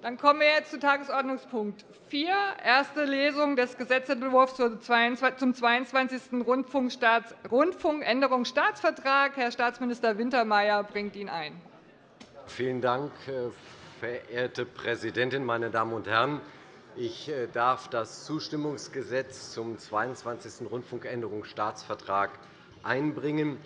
Dann kommen wir jetzt zu Tagesordnungspunkt 4, erste Lesung des Gesetzentwurfs zum 22. Rundfunkänderungsstaatsvertrag. Herr Staatsminister Wintermeyer bringt ihn ein. Vielen Dank, äh, verehrte Präsidentin, meine Damen und Herren! Ich äh, darf das Zustimmungsgesetz zum 22. Rundfunkänderungsstaatsvertrag einbringen.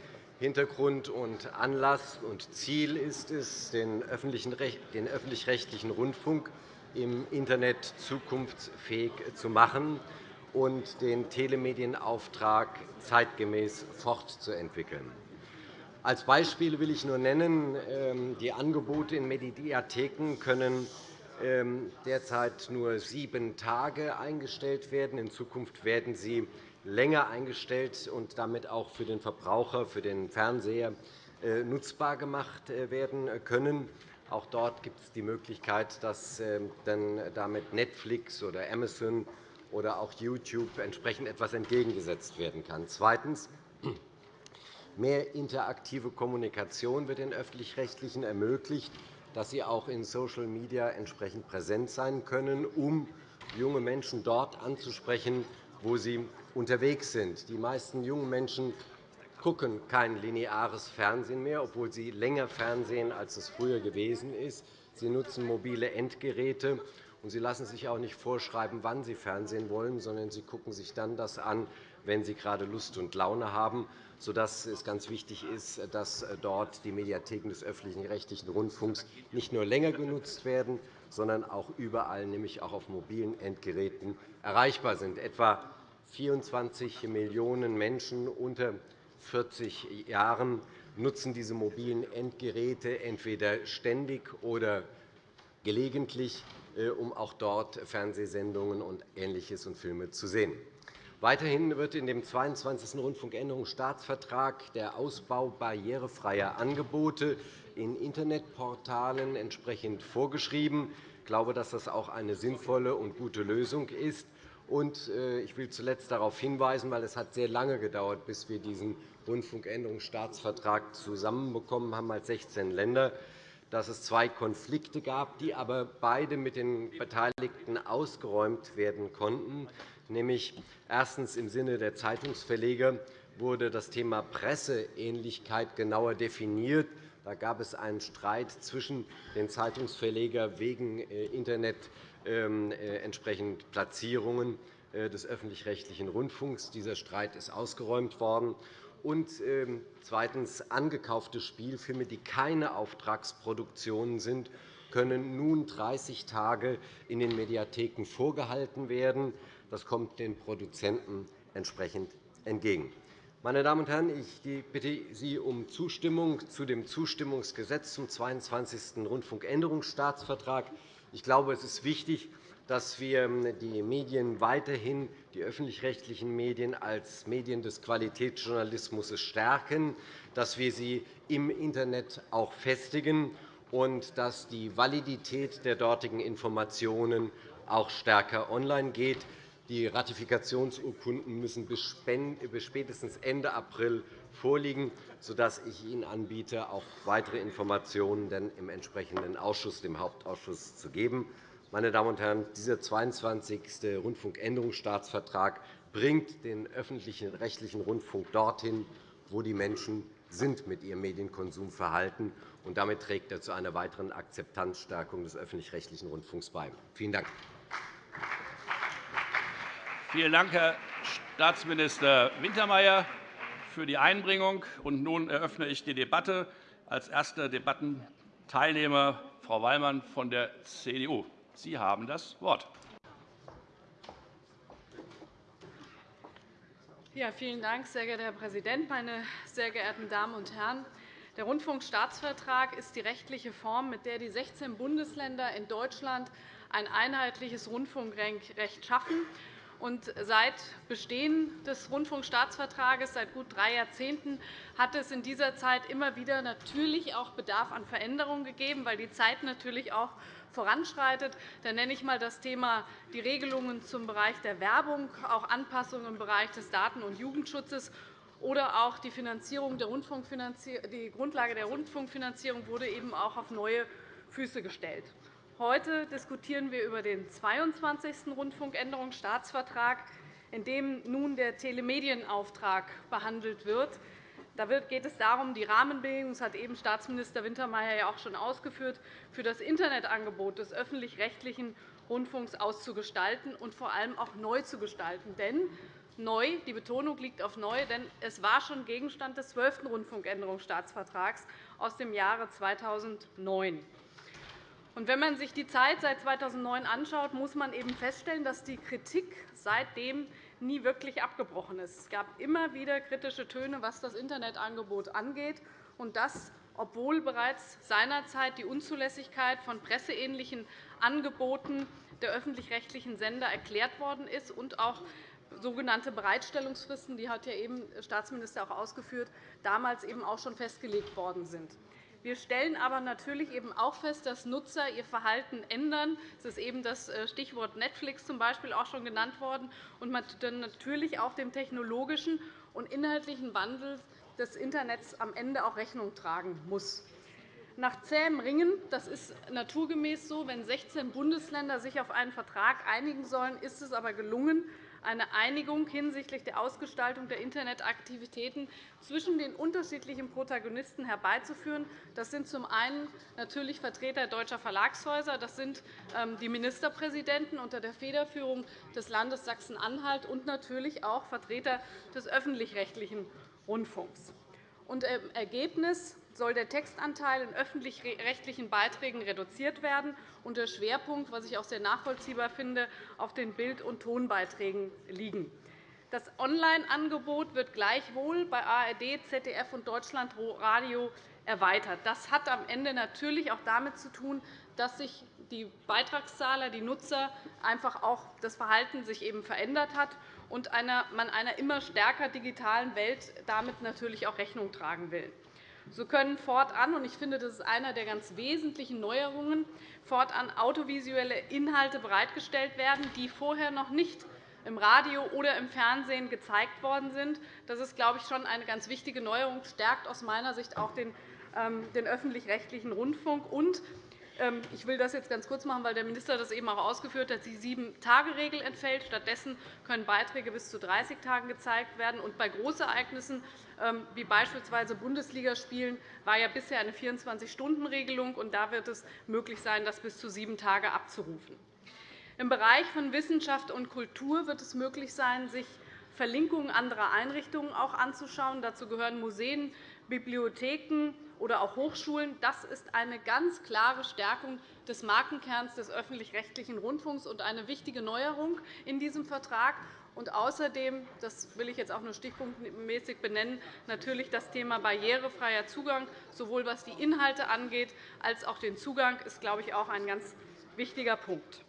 Hintergrund und Anlass und Ziel ist es, den öffentlich-rechtlichen Rundfunk im Internet zukunftsfähig zu machen und den Telemedienauftrag zeitgemäß fortzuentwickeln. Als Beispiel will ich nur nennen, ähm, die Angebote in Mediatheken können ähm, derzeit nur sieben Tage eingestellt werden. In Zukunft werden sie länger eingestellt und damit auch für den Verbraucher, für den Fernseher äh, nutzbar gemacht äh, werden können. Auch dort gibt es die Möglichkeit, dass ähm, dann damit Netflix oder Amazon oder auch YouTube entsprechend etwas entgegengesetzt werden kann. Zweitens. Mehr interaktive Kommunikation wird den Öffentlich-Rechtlichen ermöglicht, dass sie auch in Social Media entsprechend präsent sein können, um junge Menschen dort anzusprechen, wo sie unterwegs sind. Die meisten jungen Menschen gucken kein lineares Fernsehen mehr, obwohl sie länger Fernsehen, als es früher gewesen ist. Sie nutzen mobile Endgeräte, und sie lassen sich auch nicht vorschreiben, wann sie Fernsehen wollen, sondern sie gucken sich dann das an, wenn sie gerade Lust und Laune haben, sodass es ganz wichtig ist, dass dort die Mediatheken des öffentlich-rechtlichen Rundfunks nicht nur länger genutzt werden, sondern auch überall, nämlich auch auf mobilen Endgeräten, erreichbar sind. Etwa 24 Millionen Menschen unter 40 Jahren nutzen diese mobilen Endgeräte entweder ständig oder gelegentlich, äh, um auch dort Fernsehsendungen und Ähnliches und Filme zu sehen. Weiterhin wird in dem 22. Rundfunkänderungsstaatsvertrag der Ausbau barrierefreier Angebote in Internetportalen entsprechend vorgeschrieben. Ich glaube, dass das auch eine sinnvolle und gute Lösung ist. Äh, ich will zuletzt darauf hinweisen, weil es hat sehr lange gedauert, bis wir diesen Rundfunkänderungsstaatsvertrag zusammenbekommen haben als 16 Länder, dass es zwei Konflikte gab, die aber beide mit den Beteiligten ausgeräumt werden konnten. Nämlich erstens im Sinne der Zeitungsverleger wurde das Thema Presseähnlichkeit genauer definiert. Da gab es einen Streit zwischen den Zeitungsverlegern wegen äh, Internet ähm, äh, entsprechend Platzierungen äh, des öffentlich-rechtlichen Rundfunks. Dieser Streit ist ausgeräumt worden. Und ähm, zweitens. Angekaufte Spielfilme, die keine Auftragsproduktionen sind, können nun 30 Tage in den Mediatheken vorgehalten werden. Das kommt den Produzenten entsprechend entgegen. Meine Damen und Herren, ich bitte Sie um Zustimmung zu dem Zustimmungsgesetz zum 22. Rundfunkänderungsstaatsvertrag. Ich glaube, es ist wichtig, dass wir ähm, die Medien weiterhin, die öffentlich-rechtlichen Medien als Medien des Qualitätsjournalismus stärken, dass wir sie im Internet auch festigen und dass die Validität der dortigen Informationen auch stärker online geht. Die Ratifikationsurkunden müssen bis spätestens Ende April vorliegen, sodass ich Ihnen anbiete, auch weitere Informationen im entsprechenden Ausschuss, dem Hauptausschuss, zu geben. Meine Damen und Herren, dieser 22. Rundfunkänderungsstaatsvertrag bringt den öffentlichen rechtlichen Rundfunk dorthin, wo die Menschen sind mit ihrem Medienkonsumverhalten sind. Damit trägt er zu einer weiteren Akzeptanzstärkung des öffentlich-rechtlichen Rundfunks bei. Vielen Dank. Vielen Dank, Herr Staatsminister Wintermeyer für die Einbringung. Und nun eröffne ich die Debatte. Als erster Debattenteilnehmer Frau Wallmann von der CDU. Sie haben das Wort. Ja, vielen Dank, sehr geehrter Herr Präsident, meine sehr geehrten Damen und Herren! Der Rundfunkstaatsvertrag ist die rechtliche Form, mit der die 16 Bundesländer in Deutschland ein einheitliches Rundfunkrecht schaffen und seit Bestehen des Rundfunkstaatsvertrages, seit gut drei Jahrzehnten, hat es in dieser Zeit immer wieder natürlich auch Bedarf an Veränderungen gegeben, weil die Zeit natürlich auch voranschreitet. Da nenne ich einmal das Thema die Regelungen zum Bereich der Werbung, auch Anpassungen im Bereich des Daten- und Jugendschutzes oder auch die, Finanzierung der die Grundlage der Rundfunkfinanzierung wurde eben auch auf neue Füße gestellt. Heute diskutieren wir über den 22. Rundfunkänderungsstaatsvertrag, in dem nun der Telemedienauftrag behandelt wird. Da geht es darum, die Rahmenbedingungen, das hat eben Staatsminister Wintermeyer ja auch schon ausgeführt, für das Internetangebot des öffentlich-rechtlichen Rundfunks auszugestalten und vor allem auch neu zu gestalten. Denn neu, die Betonung liegt auf neu, denn es war schon Gegenstand des 12. Rundfunkänderungsstaatsvertrags aus dem Jahre 2009. Wenn man sich die Zeit seit 2009 anschaut, muss man eben feststellen, dass die Kritik seitdem nie wirklich abgebrochen ist. Es gab immer wieder kritische Töne, was das Internetangebot angeht, und das, obwohl bereits seinerzeit die Unzulässigkeit von presseähnlichen Angeboten der öffentlich-rechtlichen Sender erklärt worden ist und auch sogenannte Bereitstellungsfristen, die hat ja eben Staatsminister auch ausgeführt, damals eben auch schon festgelegt worden sind. Wir stellen aber natürlich eben auch fest, dass Nutzer ihr Verhalten ändern. Es ist eben das äh, Stichwort Netflix zum Beispiel auch schon genannt worden und man dann natürlich auch dem technologischen und inhaltlichen Wandel des Internets am Ende auch Rechnung tragen muss. Nach zähem Ringen, das ist naturgemäß so, wenn 16 Bundesländer sich auf einen Vertrag einigen sollen, ist es aber gelungen, eine Einigung hinsichtlich der Ausgestaltung der Internetaktivitäten zwischen den unterschiedlichen Protagonisten herbeizuführen. Das sind zum einen natürlich Vertreter deutscher Verlagshäuser, das sind ähm, die Ministerpräsidenten unter der Federführung des Landes Sachsen-Anhalt und natürlich auch Vertreter des öffentlich-rechtlichen Rundfunks. Im Ergebnis soll der Textanteil in öffentlich-rechtlichen Beiträgen reduziert werden und der Schwerpunkt, was ich auch sehr nachvollziehbar finde, auf den Bild- und Tonbeiträgen liegen. Das Online-Angebot wird gleichwohl bei ARD, ZDF und Deutschlandradio erweitert. Das hat am Ende natürlich auch damit zu tun, dass sich die Beitragszahler, die Nutzer, einfach auch das Verhalten sich eben verändert hat und man einer immer stärker digitalen Welt damit natürlich auch Rechnung tragen will. So können fortan, und ich finde, das ist einer der ganz wesentlichen Neuerungen, fortan audiovisuelle Inhalte bereitgestellt werden, die vorher noch nicht im Radio oder im Fernsehen gezeigt worden sind. Das ist, glaube ich, schon eine ganz wichtige Neuerung, stärkt aus meiner Sicht auch den ähm, öffentlich-rechtlichen Rundfunk. Und ich will das jetzt ganz kurz machen, weil der Minister das eben auch ausgeführt hat. Die Sieben-Tage-Regel entfällt. Stattdessen können Beiträge bis zu 30 Tagen gezeigt werden. Und bei Großereignissen ähm, wie beispielsweise Bundesligaspielen war ja bisher eine 24-Stunden-Regelung. Da wird es möglich sein, das bis zu sieben Tage abzurufen. Im Bereich von Wissenschaft und Kultur wird es möglich sein, sich Verlinkungen anderer Einrichtungen auch anzuschauen. Dazu gehören Museen, Bibliotheken oder auch Hochschulen. Das ist eine ganz klare Stärkung des Markenkerns des öffentlich-rechtlichen Rundfunks und eine wichtige Neuerung in diesem Vertrag. Und außerdem, das will ich jetzt auch nur stichpunktmäßig benennen, natürlich das Thema barrierefreier Zugang, sowohl was die Inhalte angeht, als auch den Zugang, ist, glaube ich, auch ein ganz wichtiger Punkt.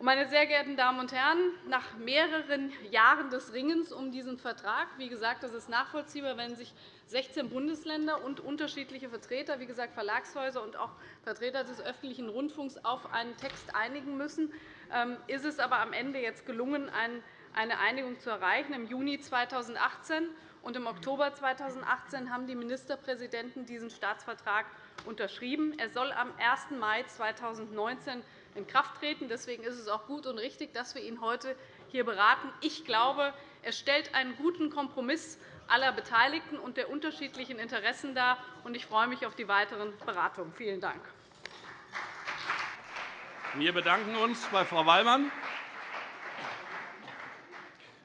Meine sehr geehrten Damen und Herren, nach mehreren Jahren des Ringens um diesen Vertrag, wie gesagt, das ist nachvollziehbar, wenn sich 16 Bundesländer und unterschiedliche Vertreter, wie gesagt Verlagshäuser und auch Vertreter des öffentlichen Rundfunks auf einen Text einigen müssen, ähm, ist es aber am Ende jetzt gelungen, eine Einigung zu erreichen. Im Juni 2018 und im Oktober 2018 haben die Ministerpräsidenten diesen Staatsvertrag unterschrieben. Er soll am 1. Mai 2019 in Kraft treten. Deswegen ist es auch gut und richtig, dass wir ihn heute hier beraten. Ich glaube, er stellt einen guten Kompromiss aller Beteiligten und der unterschiedlichen Interessen dar. Ich freue mich auf die weiteren Beratungen. Vielen Dank. Wir bedanken uns bei Frau Wallmann.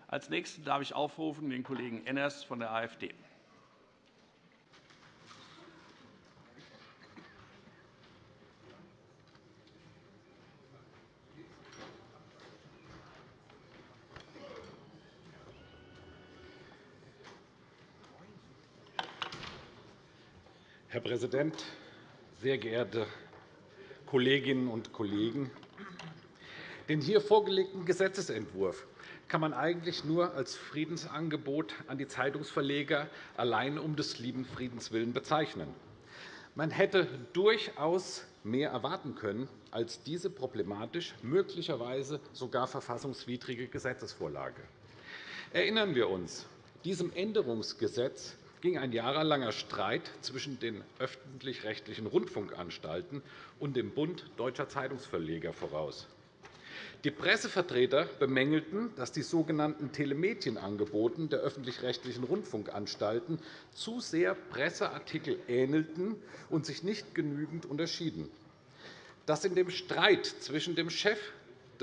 Als Nächsten darf ich aufrufen den Kollegen Enners von der AfD. aufrufen. Präsident, sehr geehrte Kolleginnen und Kollegen! Den hier vorgelegten Gesetzentwurf kann man eigentlich nur als Friedensangebot an die Zeitungsverleger allein um des lieben Friedens willen bezeichnen. Man hätte durchaus mehr erwarten können als diese problematisch, möglicherweise sogar verfassungswidrige Gesetzesvorlage. Erinnern wir uns, diesem Änderungsgesetz ging ein jahrelanger Streit zwischen den öffentlich-rechtlichen Rundfunkanstalten und dem Bund Deutscher Zeitungsverleger voraus. Die Pressevertreter bemängelten, dass die sogenannten Telemedienangebote der öffentlich-rechtlichen Rundfunkanstalten zu sehr Presseartikel ähnelten und sich nicht genügend unterschieden. Dass in dem Streit zwischen dem Chef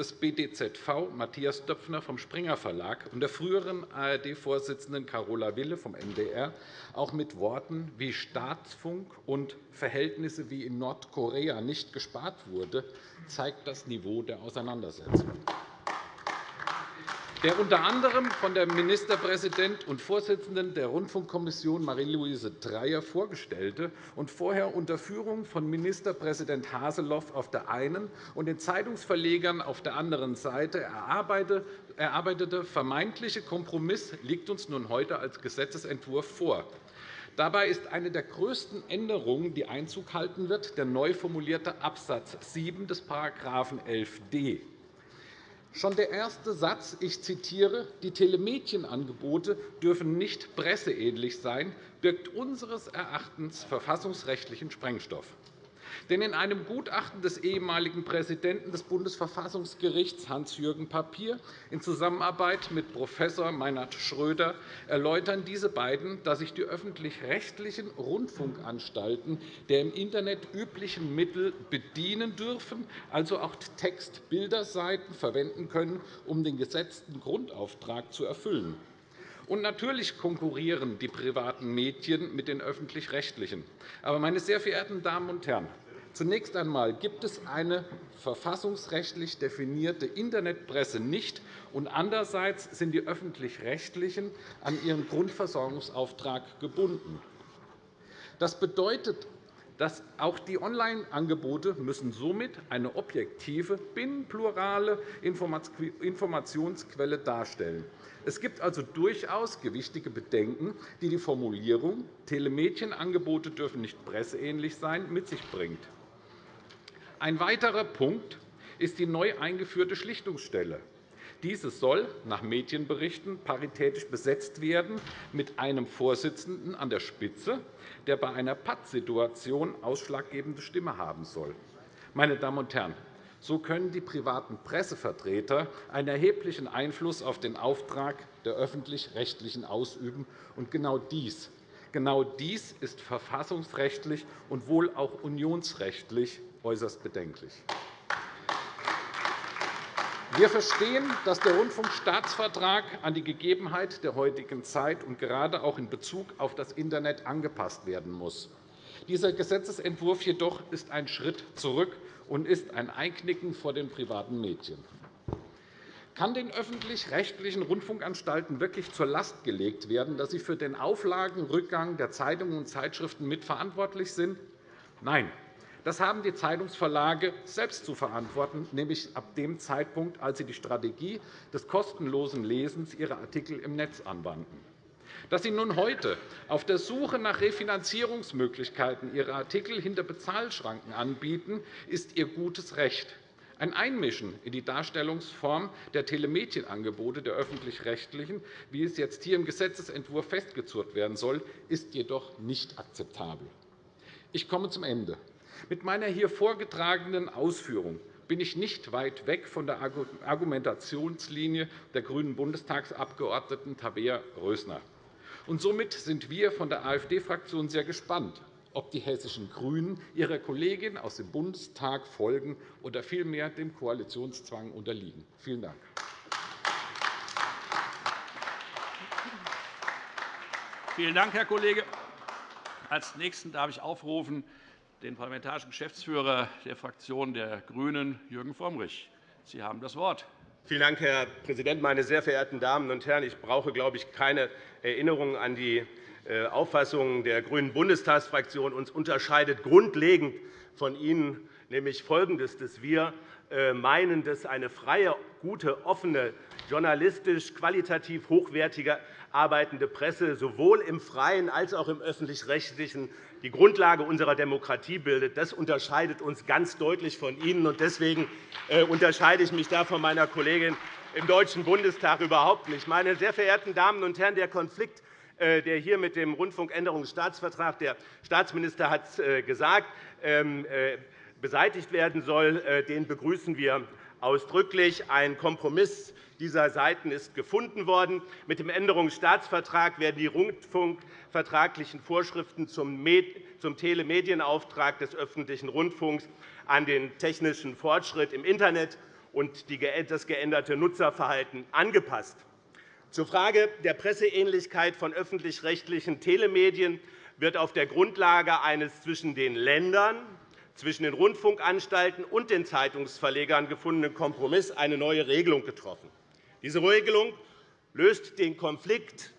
des BDZV, Matthias Döpfner vom Springer Verlag, und der früheren ARD-Vorsitzenden Carola Wille vom NDR auch mit Worten wie Staatsfunk und Verhältnisse wie in Nordkorea nicht gespart wurde, zeigt das Niveau der Auseinandersetzung der unter anderem von der Ministerpräsident und Vorsitzenden der Rundfunkkommission Marie-Louise Dreyer vorgestellte und vorher unter Führung von Ministerpräsident Haseloff auf der einen und den Zeitungsverlegern auf der anderen Seite erarbeitete vermeintliche Kompromiss liegt uns nun heute als Gesetzentwurf vor. Dabei ist eine der größten Änderungen, die Einzug halten wird, der neu formulierte Abs. 7 des § 11d. Schon der erste Satz, ich zitiere, die Telemedienangebote dürfen nicht presseähnlich sein, birgt unseres Erachtens verfassungsrechtlichen Sprengstoff. Denn in einem Gutachten des ehemaligen Präsidenten des Bundesverfassungsgerichts Hans-Jürgen Papier in Zusammenarbeit mit Prof. Meinhard Schröder erläutern diese beiden, dass sich die öffentlich-rechtlichen Rundfunkanstalten der im Internet üblichen Mittel bedienen dürfen, also auch Text-Bilderseiten verwenden können, um den gesetzten Grundauftrag zu erfüllen. Und natürlich konkurrieren die privaten Medien mit den öffentlich-rechtlichen. Aber, meine sehr verehrten Damen und Herren, Zunächst einmal gibt es eine verfassungsrechtlich definierte Internetpresse nicht, und andererseits sind die Öffentlich-Rechtlichen an ihren Grundversorgungsauftrag gebunden. Das bedeutet, dass auch die Online-Angebote müssen somit eine objektive, binnenplurale Informationsquelle darstellen. Es gibt also durchaus gewichtige Bedenken, die die Formulierung Telemedienangebote dürfen nicht presseähnlich sein mit sich bringt. Ein weiterer Punkt ist die neu eingeführte Schlichtungsstelle. Diese soll nach Medienberichten paritätisch besetzt werden mit einem Vorsitzenden an der Spitze, der bei einer Pattsituation ausschlaggebende Stimme haben soll. Meine Damen und Herren, so können die privaten Pressevertreter einen erheblichen Einfluss auf den Auftrag der Öffentlich-Rechtlichen ausüben. Und genau dies, genau dies ist verfassungsrechtlich und wohl auch unionsrechtlich äußerst bedenklich. Wir verstehen, dass der Rundfunkstaatsvertrag an die Gegebenheit der heutigen Zeit und gerade auch in Bezug auf das Internet angepasst werden muss. Dieser Gesetzentwurf jedoch ist ein Schritt zurück und ist ein Einknicken vor den privaten Medien. Kann den öffentlich-rechtlichen Rundfunkanstalten wirklich zur Last gelegt werden, dass sie für den Auflagenrückgang der Zeitungen und Zeitschriften mitverantwortlich sind? Nein, das haben die Zeitungsverlage selbst zu verantworten, nämlich ab dem Zeitpunkt, als sie die Strategie des kostenlosen Lesens ihrer Artikel im Netz anwandten. Dass Sie nun heute auf der Suche nach Refinanzierungsmöglichkeiten Ihre Artikel hinter Bezahlschranken anbieten, ist Ihr gutes Recht. Ein Einmischen in die Darstellungsform der Telemedienangebote der Öffentlich-Rechtlichen, wie es jetzt hier im Gesetzentwurf festgezurrt werden soll, ist jedoch nicht akzeptabel. Ich komme zum Ende. Mit meiner hier vorgetragenen Ausführung bin ich nicht weit weg von der Argumentationslinie der grünen Bundestagsabgeordneten Tabea Rösner. Und somit sind wir von der AfD-Fraktion sehr gespannt, ob die hessischen GRÜNEN ihrer Kollegin aus dem Bundestag folgen oder vielmehr dem Koalitionszwang unterliegen. Vielen Dank. Vielen Dank, Herr Kollege. Als Nächsten darf ich aufrufen den parlamentarischen Geschäftsführer der Fraktion der GRÜNEN, Jürgen Frömmrich. Sie haben das Wort. Vielen Dank, Herr Präsident, meine sehr verehrten Damen und Herren! Ich brauche, glaube ich, keine Erinnerung an die äh, Auffassung der grünen Bundestagsfraktion. Uns unterscheidet grundlegend von Ihnen nämlich Folgendes, dass wir äh, meinen, dass eine freie, gute, offene, journalistisch qualitativ hochwertige arbeitende Presse sowohl im freien als auch im öffentlich-rechtlichen die Grundlage unserer Demokratie bildet. Das unterscheidet uns ganz deutlich von Ihnen. Deswegen äh, unterscheide ich mich da von meiner Kollegin im Deutschen Bundestag überhaupt nicht. Meine sehr verehrten Damen und Herren, der Konflikt äh, der hier mit dem Rundfunkänderungsstaatsvertrag, der Staatsminister hat es äh, gesagt, ähm, beseitigt werden soll, den begrüßen wir ausdrücklich. Ein Kompromiss dieser Seiten ist gefunden worden. Mit dem Änderungsstaatsvertrag werden die rundfunkvertraglichen Vorschriften zum Telemedienauftrag des öffentlichen Rundfunks an den technischen Fortschritt im Internet und das geänderte Nutzerverhalten angepasst. Zur Frage der Presseähnlichkeit von öffentlich-rechtlichen Telemedien wird auf der Grundlage eines zwischen den Ländern, zwischen den Rundfunkanstalten und den Zeitungsverlegern gefundenen Kompromiss eine neue Regelung getroffen. Diese Regelung löst den Konflikt,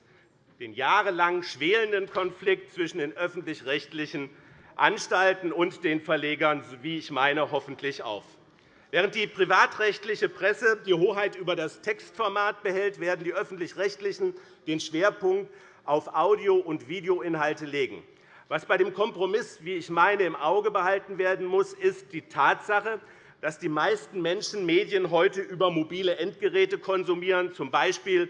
den jahrelang schwelenden Konflikt zwischen den öffentlich-rechtlichen Anstalten und den Verlegern, wie ich meine, hoffentlich auf. Während die privatrechtliche Presse die Hoheit über das Textformat behält, werden die öffentlich-rechtlichen den Schwerpunkt auf Audio- und Videoinhalte legen. Was bei dem Kompromiss, wie ich meine, im Auge behalten werden muss, ist die Tatsache, dass die meisten Menschen Medien heute über mobile Endgeräte konsumieren, z. B.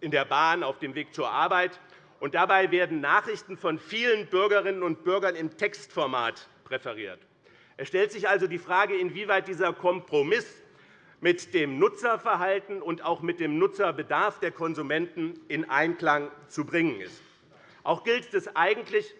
in der Bahn auf dem Weg zur Arbeit. Und dabei werden Nachrichten von vielen Bürgerinnen und Bürgern im Textformat präferiert. Es stellt sich also die Frage, inwieweit dieser Kompromiss mit dem Nutzerverhalten und auch mit dem Nutzerbedarf der Konsumenten in Einklang zu bringen ist. Auch gilt, dass eigentlich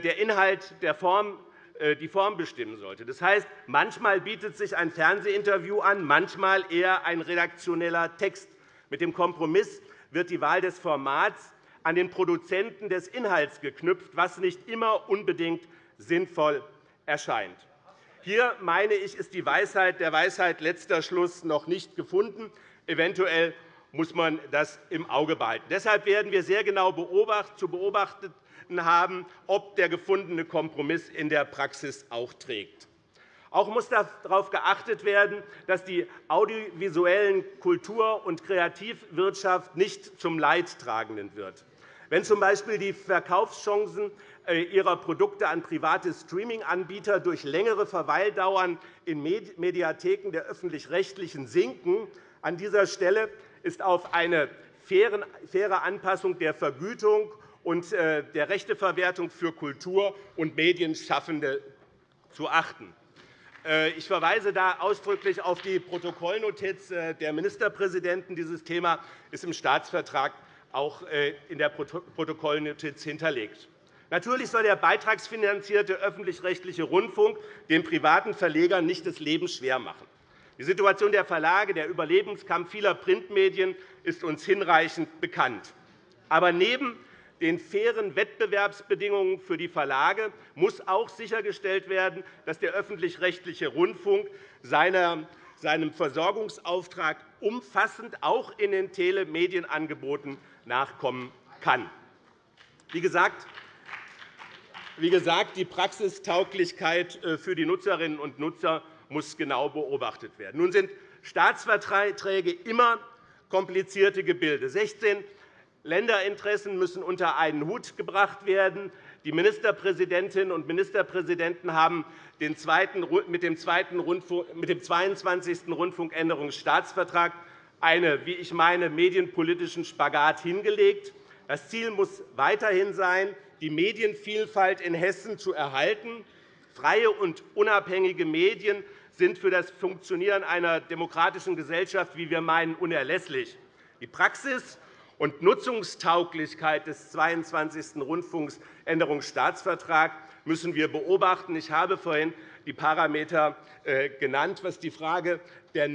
der Inhalt der Form äh, die Form bestimmen sollte. Das heißt, manchmal bietet sich ein Fernsehinterview an, manchmal eher ein redaktioneller Text. Mit dem Kompromiss wird die Wahl des Formats an den Produzenten des Inhalts geknüpft, was nicht immer unbedingt sinnvoll erscheint. Hier, meine ich, ist die Weisheit, der Weisheit letzter Schluss noch nicht gefunden. Eventuell muss man das im Auge behalten. Deshalb werden wir sehr genau zu beobachten haben, ob der gefundene Kompromiss in der Praxis auch trägt. Auch muss darauf geachtet werden, dass die audiovisuellen Kultur- und Kreativwirtschaft nicht zum Leidtragenden wird. Wenn z.B. die Verkaufschancen äh, ihrer Produkte an private Streaming-Anbieter durch längere Verweildauern in Mediatheken der Öffentlich-Rechtlichen sinken. An dieser Stelle ist auf eine faire Anpassung der Vergütung und äh, der Rechteverwertung für Kultur- und Medienschaffende zu achten. Äh, ich verweise da ausdrücklich auf die Protokollnotiz der Ministerpräsidenten. Dieses Thema ist im Staatsvertrag auch in der Protokollnotiz hinterlegt. Natürlich soll der beitragsfinanzierte öffentlich-rechtliche Rundfunk den privaten Verlegern nicht das Leben schwer machen. Die Situation der Verlage, der Überlebenskampf vieler Printmedien ist uns hinreichend bekannt. Aber neben den fairen Wettbewerbsbedingungen für die Verlage muss auch sichergestellt werden, dass der öffentlich-rechtliche Rundfunk seinem Versorgungsauftrag umfassend auch in den Telemedienangeboten nachkommen kann. Wie gesagt, wie gesagt, die Praxistauglichkeit äh, für die Nutzerinnen und Nutzer muss genau beobachtet werden. Nun sind Staatsverträge immer komplizierte Gebilde. 16 Länderinteressen müssen unter einen Hut gebracht werden. Die Ministerpräsidentinnen und Ministerpräsidenten haben mit dem 22. Rundfunkänderungsstaatsvertrag einen, wie ich meine, medienpolitischen Spagat hingelegt. Das Ziel muss weiterhin sein, die Medienvielfalt in Hessen zu erhalten. Freie und unabhängige Medien sind für das Funktionieren einer demokratischen Gesellschaft, wie wir meinen, unerlässlich. Die Praxis und Nutzungstauglichkeit des 22. Rundfunkänderungsstaatsvertrags müssen wir beobachten. Ich habe vorhin die Parameter äh, genannt, was die Frage der, äh,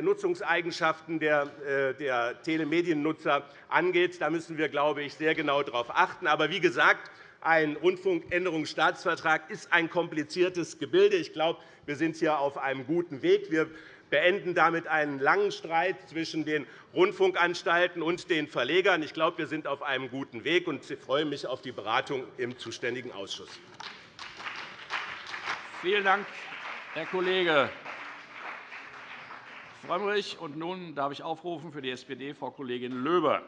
Nutzungseigenschaften der, äh, der Telemediennutzer angeht. Da müssen wir, glaube ich, sehr genau darauf achten. Aber wie gesagt, ein Rundfunkänderungsstaatsvertrag ist ein kompliziertes Gebilde. Ich glaube, wir sind hier auf einem guten Weg. Wir beenden damit einen langen Streit zwischen den Rundfunkanstalten und den Verlegern. Ich glaube, wir sind auf einem guten Weg, und ich freue mich auf die Beratung im zuständigen Ausschuss. Vielen Dank, Herr Kollege Frömmrich. Und nun darf ich aufrufen für die SPD Frau Kollegin Löber.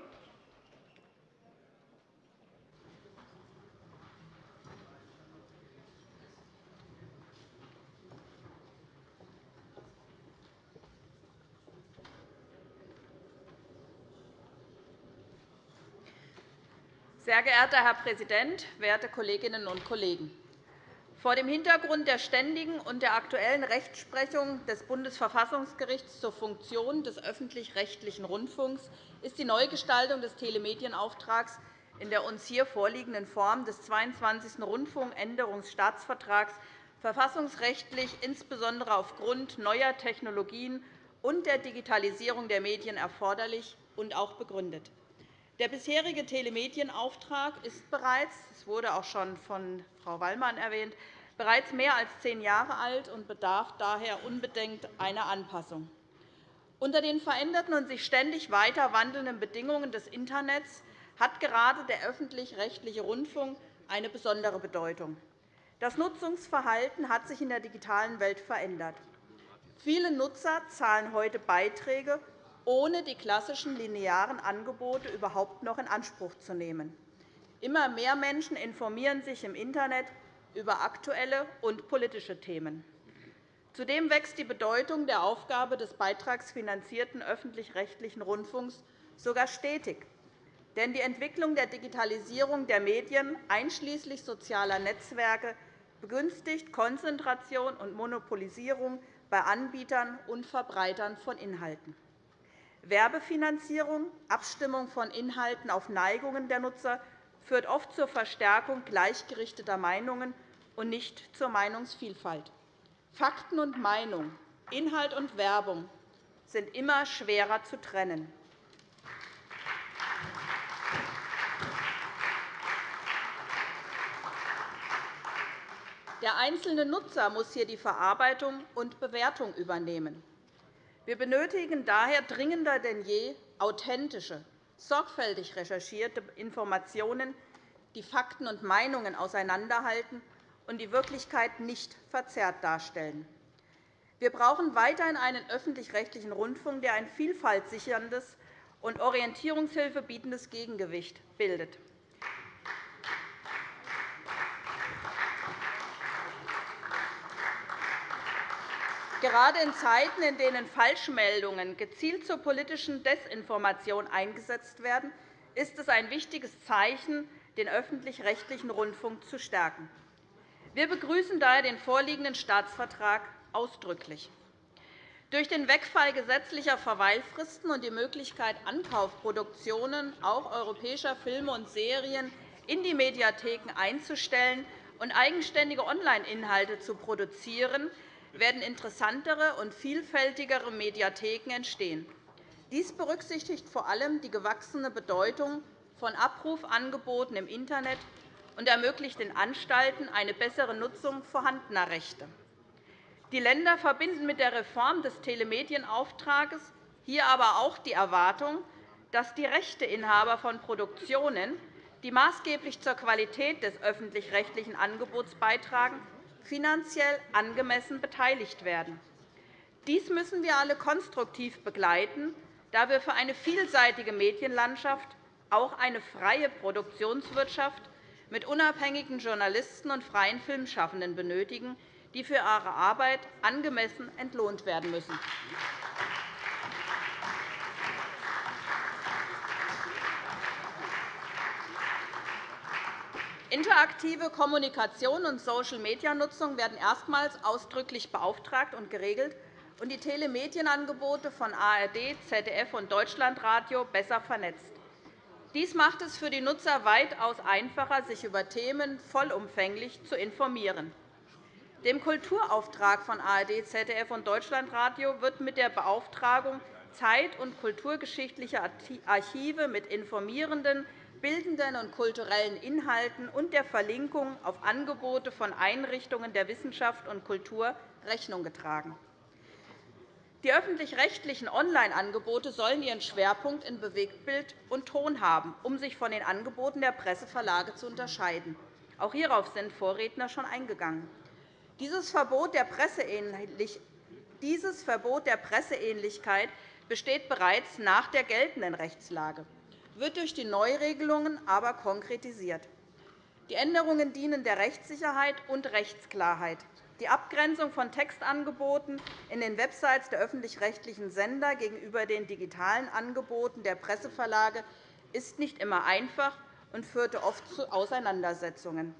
Sehr geehrter Herr Präsident, werte Kolleginnen und Kollegen! Vor dem Hintergrund der ständigen und der aktuellen Rechtsprechung des Bundesverfassungsgerichts zur Funktion des öffentlich-rechtlichen Rundfunks ist die Neugestaltung des Telemedienauftrags in der uns hier vorliegenden Form des 22. Rundfunkänderungsstaatsvertrags verfassungsrechtlich insbesondere aufgrund neuer Technologien und der Digitalisierung der Medien erforderlich und auch begründet. Der bisherige Telemedienauftrag ist bereits, das wurde auch schon von Frau Wallmann erwähnt, bereits mehr als zehn Jahre alt und bedarf daher unbedingt einer Anpassung. Unter den veränderten und sich ständig weiter wandelnden Bedingungen des Internets hat gerade der öffentlich-rechtliche Rundfunk eine besondere Bedeutung. Das Nutzungsverhalten hat sich in der digitalen Welt verändert. Viele Nutzer zahlen heute Beiträge, ohne die klassischen linearen Angebote überhaupt noch in Anspruch zu nehmen. Immer mehr Menschen informieren sich im Internet über aktuelle und politische Themen. Zudem wächst die Bedeutung der Aufgabe des beitragsfinanzierten öffentlich-rechtlichen Rundfunks sogar stetig. Denn die Entwicklung der Digitalisierung der Medien einschließlich sozialer Netzwerke begünstigt Konzentration und Monopolisierung bei Anbietern und Verbreitern von Inhalten. Werbefinanzierung, Abstimmung von Inhalten auf Neigungen der Nutzer führt oft zur Verstärkung gleichgerichteter Meinungen und nicht zur Meinungsvielfalt. Fakten und Meinung, Inhalt und Werbung sind immer schwerer zu trennen. Der einzelne Nutzer muss hier die Verarbeitung und Bewertung übernehmen. Wir benötigen daher dringender denn je authentische, sorgfältig recherchierte Informationen, die Fakten und Meinungen auseinanderhalten und die Wirklichkeit nicht verzerrt darstellen. Wir brauchen weiterhin einen öffentlich-rechtlichen Rundfunk, der ein vielfaltsicherndes und Orientierungshilfe bietendes Gegengewicht bildet. Gerade in Zeiten, in denen Falschmeldungen gezielt zur politischen Desinformation eingesetzt werden, ist es ein wichtiges Zeichen, den öffentlich-rechtlichen Rundfunk zu stärken. Wir begrüßen daher den vorliegenden Staatsvertrag ausdrücklich. Durch den Wegfall gesetzlicher Verweilfristen und die Möglichkeit, Ankaufproduktionen auch europäischer Filme und Serien in die Mediatheken einzustellen und eigenständige Online-Inhalte zu produzieren, werden interessantere und vielfältigere Mediatheken entstehen. Dies berücksichtigt vor allem die gewachsene Bedeutung von Abrufangeboten im Internet und ermöglicht den Anstalten eine bessere Nutzung vorhandener Rechte. Die Länder verbinden mit der Reform des Telemedienauftrags hier aber auch die Erwartung, dass die Rechteinhaber von Produktionen, die maßgeblich zur Qualität des öffentlich-rechtlichen Angebots beitragen, finanziell angemessen beteiligt werden. Dies müssen wir alle konstruktiv begleiten, da wir für eine vielseitige Medienlandschaft auch eine freie Produktionswirtschaft mit unabhängigen Journalisten und freien Filmschaffenden benötigen, die für ihre Arbeit angemessen entlohnt werden müssen. Interaktive Kommunikation und Social-Media-Nutzung werden erstmals ausdrücklich beauftragt und geregelt und die Telemedienangebote von ARD, ZDF und Deutschlandradio besser vernetzt. Dies macht es für die Nutzer weitaus einfacher, sich über Themen vollumfänglich zu informieren. Dem Kulturauftrag von ARD, ZDF und Deutschlandradio wird mit der Beauftragung zeit- und kulturgeschichtlicher Archive mit informierenden, bildenden und kulturellen Inhalten und der Verlinkung auf Angebote von Einrichtungen der Wissenschaft und Kultur Rechnung getragen. Die öffentlich-rechtlichen Online-Angebote sollen ihren Schwerpunkt in Bewegtbild und Ton haben, um sich von den Angeboten der Presseverlage zu unterscheiden. Auch hierauf sind Vorredner schon eingegangen. Dieses Verbot der Presseähnlichkeit besteht bereits nach der geltenden Rechtslage wird durch die Neuregelungen aber konkretisiert. Die Änderungen dienen der Rechtssicherheit und Rechtsklarheit. Die Abgrenzung von Textangeboten in den Websites der öffentlich-rechtlichen Sender gegenüber den digitalen Angeboten der Presseverlage ist nicht immer einfach und führte oft zu Auseinandersetzungen.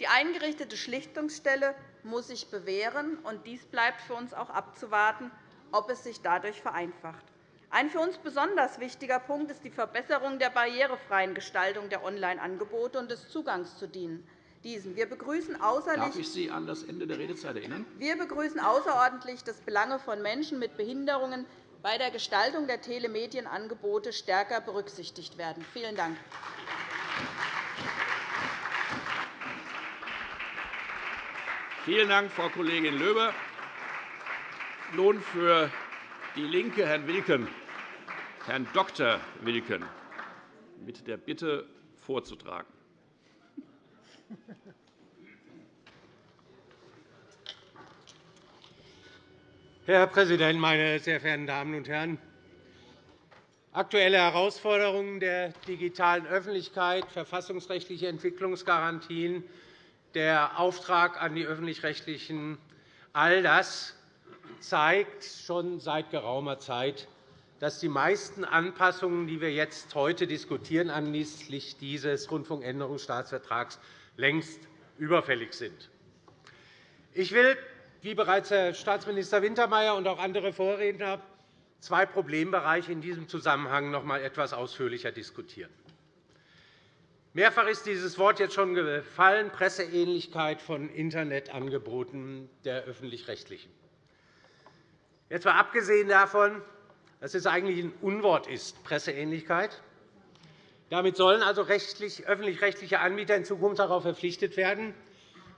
Die eingerichtete Schlichtungsstelle muss sich bewähren, und dies bleibt für uns auch abzuwarten, ob es sich dadurch vereinfacht. Ein für uns besonders wichtiger Punkt ist die Verbesserung der barrierefreien Gestaltung der Online-Angebote und des Zugangs zu diesen. Wir begrüßen Darf ich Sie an das Ende der Redezeit erinnern? Wir begrüßen außerordentlich, dass Belange von Menschen mit Behinderungen bei der Gestaltung der Telemedienangebote stärker berücksichtigt werden. Vielen Dank. Vielen Dank, Frau Kollegin Löber. Nun für DIE LINKE Herrn Wilken, Herrn Dr. Wilken, mit der Bitte vorzutragen. Herr Präsident, meine sehr verehrten Damen und Herren! Aktuelle Herausforderungen der digitalen Öffentlichkeit, verfassungsrechtliche Entwicklungsgarantien, der Auftrag an die Öffentlich-Rechtlichen, all das zeigt schon seit geraumer Zeit, dass die meisten Anpassungen, die wir jetzt heute diskutieren, anlässlich dieses Rundfunkänderungsstaatsvertrags längst überfällig sind. Ich will, wie bereits Herr Staatsminister Wintermeyer und auch andere Vorredner, zwei Problembereiche in diesem Zusammenhang noch einmal etwas ausführlicher diskutieren. Mehrfach ist dieses Wort jetzt schon gefallen, Presseähnlichkeit von Internetangeboten der Öffentlich-Rechtlichen. Jetzt mal abgesehen davon, dass es eigentlich ein Unwort ist, Presseähnlichkeit. Damit sollen also öffentlich-rechtliche Anbieter in Zukunft darauf verpflichtet werden,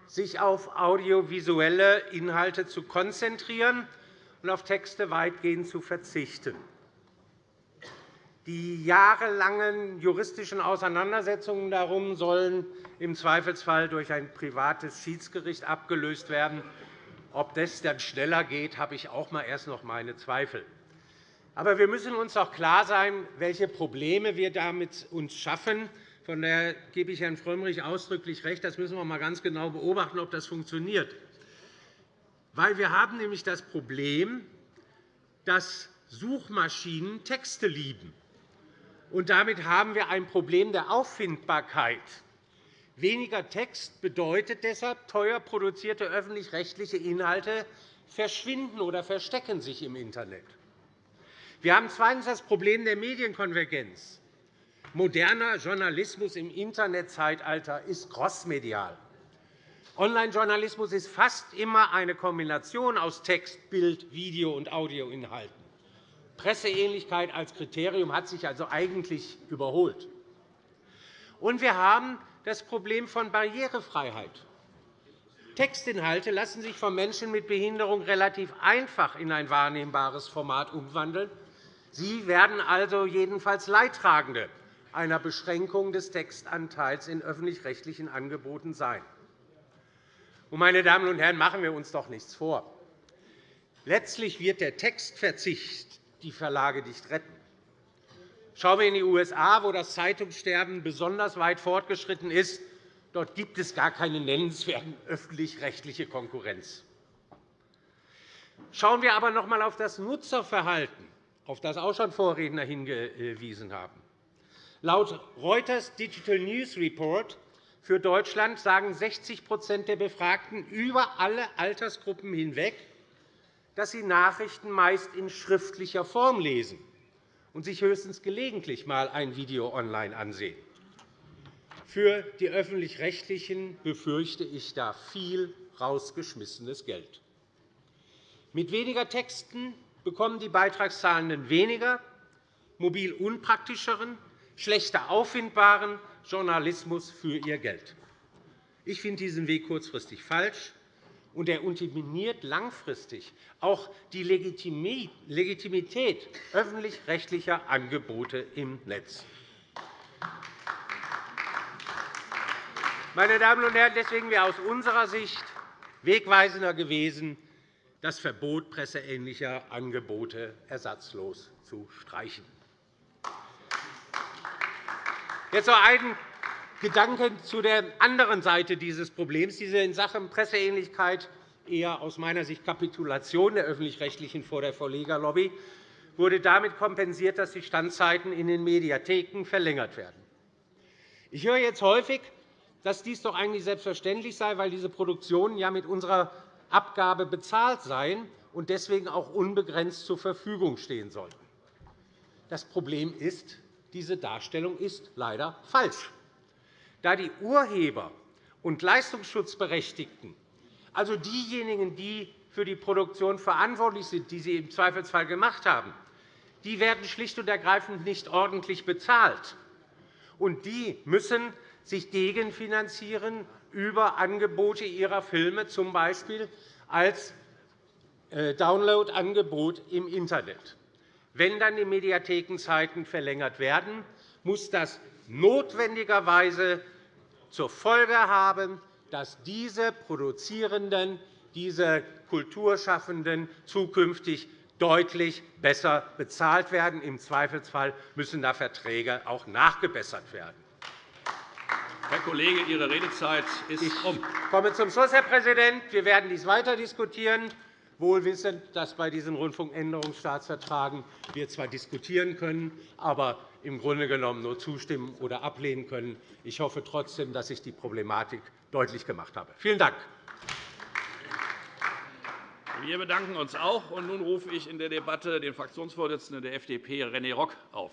sich auf audiovisuelle Inhalte zu konzentrieren und auf Texte weitgehend zu verzichten. Die jahrelangen juristischen Auseinandersetzungen darum sollen im Zweifelsfall durch ein privates Schiedsgericht abgelöst werden. Ob das dann schneller geht, habe ich auch erst noch meine Zweifel. Aber wir müssen uns auch klar sein, welche Probleme wir damit uns schaffen. Von daher gebe ich Herrn Frömmrich ausdrücklich recht. Das müssen wir einmal ganz genau beobachten, ob das funktioniert. Weil wir haben nämlich das Problem, dass Suchmaschinen Texte lieben. Und damit haben wir ein Problem der Auffindbarkeit. Weniger Text bedeutet deshalb, teuer produzierte öffentlich-rechtliche Inhalte verschwinden oder verstecken sich im Internet. Wir haben zweitens das Problem der Medienkonvergenz. Moderner Journalismus im Internetzeitalter ist crossmedial. Online-Journalismus ist fast immer eine Kombination aus Text, Bild, Video- und Audioinhalten. Presseähnlichkeit als Kriterium hat sich also eigentlich überholt. Und wir haben das Problem von Barrierefreiheit. Textinhalte lassen sich von Menschen mit Behinderung relativ einfach in ein wahrnehmbares Format umwandeln. Sie werden also jedenfalls Leidtragende einer Beschränkung des Textanteils in öffentlich-rechtlichen Angeboten sein. Meine Damen und Herren, machen wir uns doch nichts vor. Letztlich wird der Textverzicht die Verlage nicht retten. Schauen wir in die USA, wo das Zeitungssterben besonders weit fortgeschritten ist. Dort gibt es gar keine nennenswerte öffentlich-rechtliche Konkurrenz. Schauen wir aber noch einmal auf das Nutzerverhalten, auf das auch schon Vorredner hingewiesen haben. Laut Reuters Digital News Report für Deutschland sagen 60% der Befragten über alle Altersgruppen hinweg, dass sie Nachrichten meist in schriftlicher Form lesen und sich höchstens gelegentlich einmal ein Video online ansehen. Für die Öffentlich-Rechtlichen befürchte ich da viel rausgeschmissenes Geld. Mit weniger Texten bekommen die Beitragszahlenden weniger, mobil unpraktischeren, schlechter auffindbaren Journalismus für ihr Geld. Ich finde diesen Weg kurzfristig falsch und er unterminiert langfristig auch die Legitimität öffentlich-rechtlicher Angebote im Netz. Meine Damen und Herren, deswegen wäre aus unserer Sicht wegweisender gewesen, das Verbot presseähnlicher Angebote ersatzlos zu streichen. Jetzt noch ein Gedanken zu der anderen Seite dieses Problems, diese in Sachen Presseähnlichkeit eher aus meiner Sicht Kapitulation der Öffentlich-Rechtlichen vor der Verlegerlobby wurde damit kompensiert, dass die Standzeiten in den Mediatheken verlängert werden. Ich höre jetzt häufig, dass dies doch eigentlich selbstverständlich sei, weil diese Produktionen ja mit unserer Abgabe bezahlt seien und deswegen auch unbegrenzt zur Verfügung stehen sollten. Das Problem ist, diese Darstellung ist leider falsch. Da die Urheber und Leistungsschutzberechtigten, also diejenigen, die für die Produktion verantwortlich sind, die sie im Zweifelsfall gemacht haben, die werden schlicht und ergreifend nicht ordentlich bezahlt. Und die müssen sich gegenfinanzieren über Angebote ihrer Filme, z. B. als äh, Downloadangebot im Internet. Wenn dann die Mediathekenzeiten verlängert werden, muss das notwendigerweise zur Folge haben, dass diese Produzierenden, diese Kulturschaffenden zukünftig deutlich besser bezahlt werden. Im Zweifelsfall müssen da Verträge auch nachgebessert werden. Herr Kollege, Ihre Redezeit ist um. Ich komme zum Schluss, Herr Präsident. Wir werden dies weiter diskutieren, wohl wissend, dass bei diesen Rundfunkänderungsstaatsvertragen wir zwar diskutieren können, aber im Grunde genommen nur zustimmen oder ablehnen können. Ich hoffe trotzdem, dass ich die Problematik deutlich gemacht habe. Vielen Dank. Wir bedanken uns auch. Und nun rufe ich in der Debatte den Fraktionsvorsitzenden der FDP, René Rock, auf.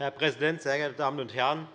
Herr Präsident, sehr geehrte Damen und Herren!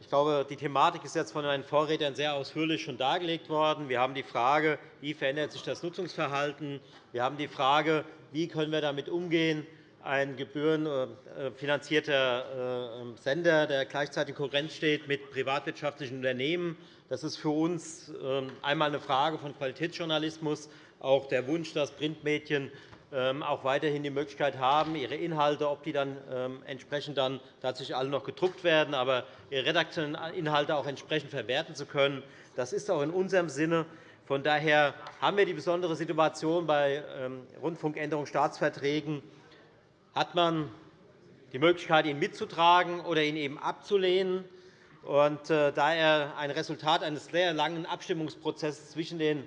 Ich glaube, die Thematik ist jetzt von meinen Vorrednern sehr ausführlich schon dargelegt worden. Wir haben die Frage, wie verändert sich das Nutzungsverhalten? Wir haben die Frage, wie können wir damit umgehen, ein gebührenfinanzierter äh, Sender, der gleichzeitig in Konkurrenz steht mit privatwirtschaftlichen Unternehmen. Das ist für uns ähm, einmal eine Frage von Qualitätsjournalismus, auch der Wunsch, dass Printmedien auch weiterhin die Möglichkeit haben, ihre Inhalte, ob die dann ähm, entsprechend dann tatsächlich alle noch gedruckt werden, aber ihre redaktionellen Inhalte auch entsprechend verwerten zu können. Das ist auch in unserem Sinne. Von daher haben wir die besondere Situation bei Rundfunkänderungsstaatsverträgen, hat man die Möglichkeit, ihn mitzutragen oder ihn eben abzulehnen. Und, äh, da er ein Resultat eines sehr langen Abstimmungsprozesses zwischen den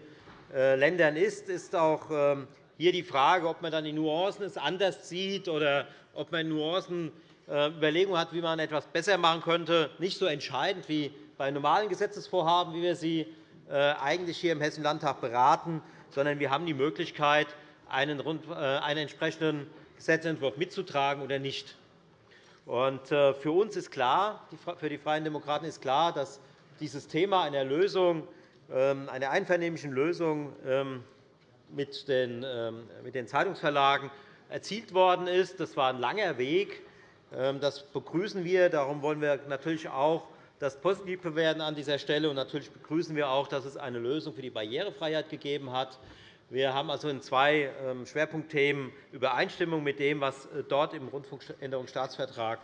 äh, Ländern ist, ist auch ähm, hier die Frage, ob man dann die Nuancen anders sieht oder ob man Nuancen äh, Überlegungen hat, wie man etwas besser machen könnte, nicht so entscheidend wie bei normalen Gesetzesvorhaben, wie wir sie eigentlich hier im Hessischen Landtag beraten, sondern wir haben die Möglichkeit, einen entsprechenden Gesetzentwurf mitzutragen oder nicht. Äh, für uns ist klar, für die Freien Demokraten ist klar, dass dieses Thema einer Lösung, ähm, einer einvernehmlichen Lösung ähm, mit den ähm, Zeitungsverlagen erzielt worden ist. Das war ein langer Weg. Das begrüßen wir. Darum wollen wir natürlich auch das positiv bewerten an dieser Stelle. Und natürlich begrüßen wir auch, dass es eine Lösung für die Barrierefreiheit gegeben hat. Wir haben also in zwei ähm, Schwerpunktthemen Übereinstimmung mit dem, was äh, dort im Rundfunkänderungsstaatsvertrag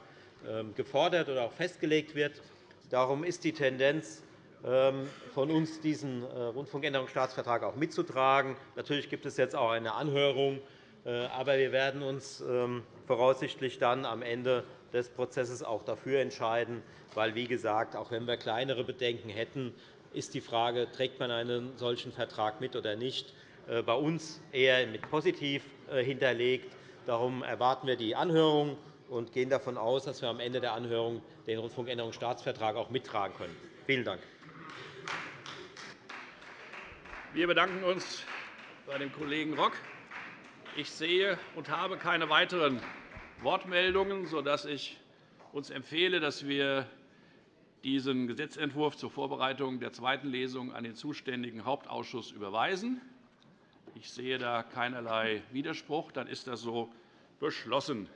ähm, gefordert oder auch festgelegt wird. Darum ist die Tendenz ähm, von uns, diesen äh, Rundfunkänderungsstaatsvertrag auch mitzutragen. Natürlich gibt es jetzt auch eine Anhörung, äh, aber wir werden uns voraussichtlich dann am Ende des Prozesses auch dafür entscheiden, weil, wie gesagt, auch wenn wir kleinere Bedenken hätten, ist die Frage, trägt man einen solchen Vertrag mit oder nicht, äh, bei uns eher mit positiv hinterlegt. Darum erwarten wir die Anhörung und gehen davon aus, dass wir am Ende der Anhörung den Rundfunkänderungsstaatsvertrag auch mittragen können. Vielen Dank. Wir bedanken uns bei dem Kollegen Rock. Ich sehe und habe keine weiteren Wortmeldungen, sodass ich uns empfehle, dass wir diesen Gesetzentwurf zur Vorbereitung der zweiten Lesung an den zuständigen Hauptausschuss überweisen. Ich sehe da keinerlei Widerspruch. Dann ist das so beschlossen.